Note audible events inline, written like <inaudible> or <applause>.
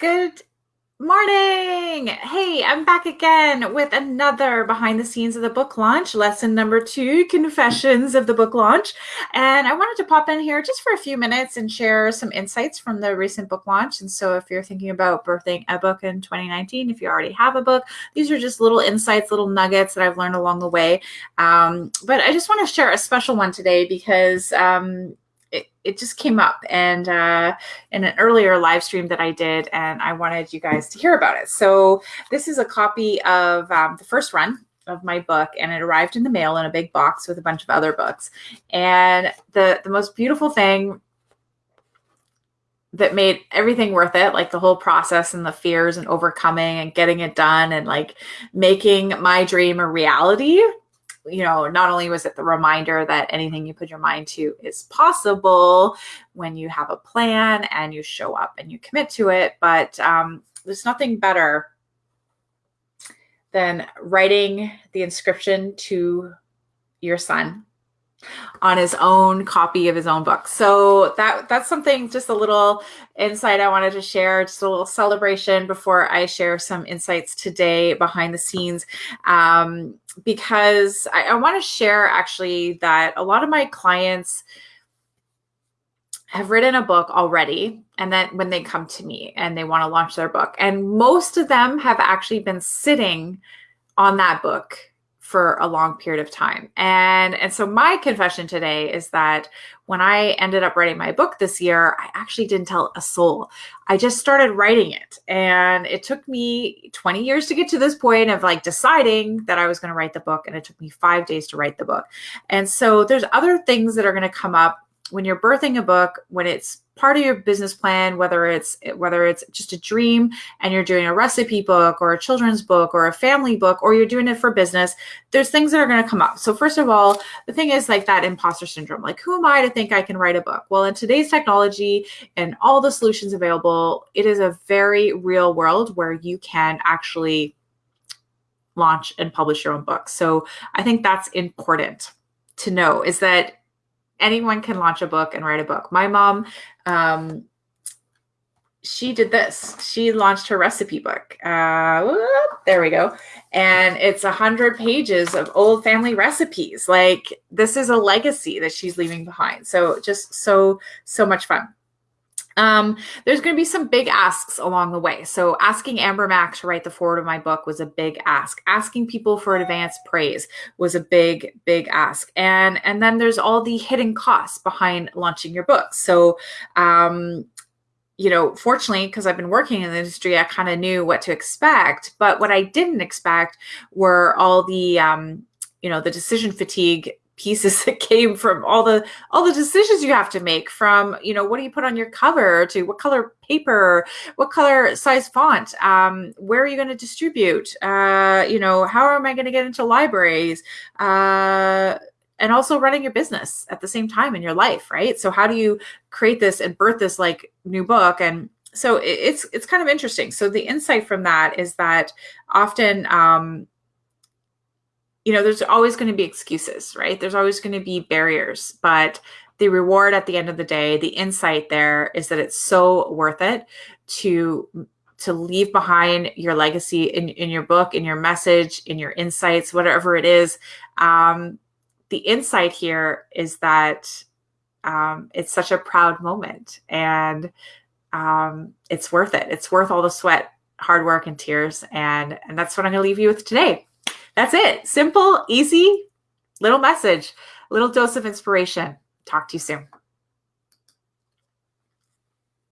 Good morning. Hey, I'm back again with another behind the scenes of the book launch, lesson number two Confessions of the Book Launch. And I wanted to pop in here just for a few minutes and share some insights from the recent book launch. And so, if you're thinking about birthing a book in 2019, if you already have a book, these are just little insights, little nuggets that I've learned along the way. Um, but I just want to share a special one today because um, it, it just came up and uh, in an earlier live stream that I did, and I wanted you guys to hear about it. So this is a copy of um, the first run of my book, and it arrived in the mail in a big box with a bunch of other books. And the the most beautiful thing that made everything worth it like the whole process and the fears and overcoming and getting it done and like making my dream a reality you know, not only was it the reminder that anything you put your mind to is possible when you have a plan and you show up and you commit to it, but um, there's nothing better than writing the inscription to your son on his own copy of his own book. So that that's something just a little insight I wanted to share, just a little celebration before I share some insights today behind the scenes. Um, because I, I want to share actually that a lot of my clients have written a book already and then when they come to me and they want to launch their book and most of them have actually been sitting on that book for a long period of time. And and so my confession today is that when I ended up writing my book this year, I actually didn't tell a soul. I just started writing it. And it took me 20 years to get to this point of like deciding that I was going to write the book and it took me 5 days to write the book. And so there's other things that are going to come up when you're birthing a book, when it's part of your business plan, whether it's whether it's just a dream and you're doing a recipe book or a children's book or a family book or you're doing it for business, there's things that are going to come up. So first of all, the thing is like that imposter syndrome. Like who am I to think I can write a book? Well, in today's technology and all the solutions available, it is a very real world where you can actually launch and publish your own book. So I think that's important to know is that anyone can launch a book and write a book. My mom, um, she did this. She launched her recipe book. Uh, there we go. And it's a hundred pages of old family recipes. Like this is a legacy that she's leaving behind. So just so, so much fun. Um, there's going to be some big asks along the way. So asking Amber Mack to write the foreword of my book was a big ask. Asking people for advance praise was a big, big ask. And and then there's all the hidden costs behind launching your book. So um, you know, fortunately, because I've been working in the industry, I kind of knew what to expect. But what I didn't expect were all the um, you know, the decision fatigue pieces <laughs> that came from all the all the decisions you have to make from you know what do you put on your cover to what color paper what color size font um, where are you going to distribute uh, you know how am i going to get into libraries uh, and also running your business at the same time in your life right? So how do you create this and birth this like new book? And so it's it's kind of interesting. So the insight from that is that often um, you know, there's always going to be excuses, right? There's always going to be barriers, but the reward at the end of the day, the insight there is that it's so worth it to to leave behind your legacy in, in your book, in your message, in your insights, whatever it is. Um, the insight here is that um, it's such a proud moment and um, it's worth it. It's worth all the sweat, hard work, and tears. And, and that's what I'm going to leave you with today. That's it. Simple, easy, little message, little dose of inspiration. Talk to you soon.